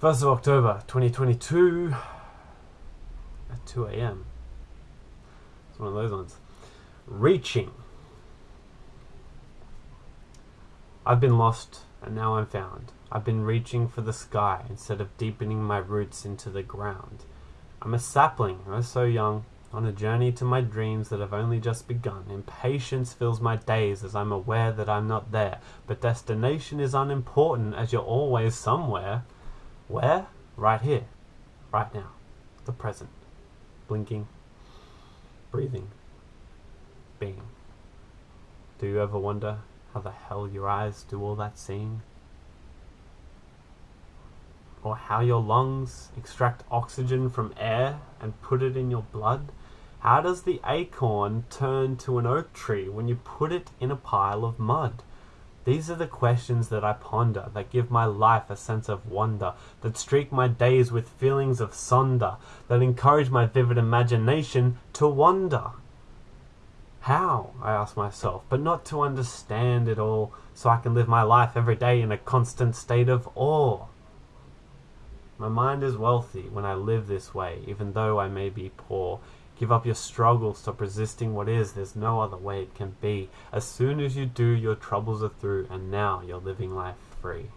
1st of October 2022 at 2 a.m. It's one of those ones. Reaching. I've been lost and now I'm found. I've been reaching for the sky instead of deepening my roots into the ground. I'm a sapling, oh so young, on a journey to my dreams that have only just begun. Impatience fills my days as I'm aware that I'm not there, but destination is unimportant as you're always somewhere. Where? Right here, right now, the present, blinking, breathing, being. Do you ever wonder how the hell your eyes do all that seeing? Or how your lungs extract oxygen from air and put it in your blood? How does the acorn turn to an oak tree when you put it in a pile of mud? These are the questions that I ponder, that give my life a sense of wonder, that streak my days with feelings of sonder, that encourage my vivid imagination to wonder. How, I ask myself, but not to understand it all, so I can live my life every day in a constant state of awe. My mind is wealthy when I live this way, even though I may be poor. Give up your struggle, stop resisting what is, there's no other way it can be. As soon as you do, your troubles are through, and now you're living life free.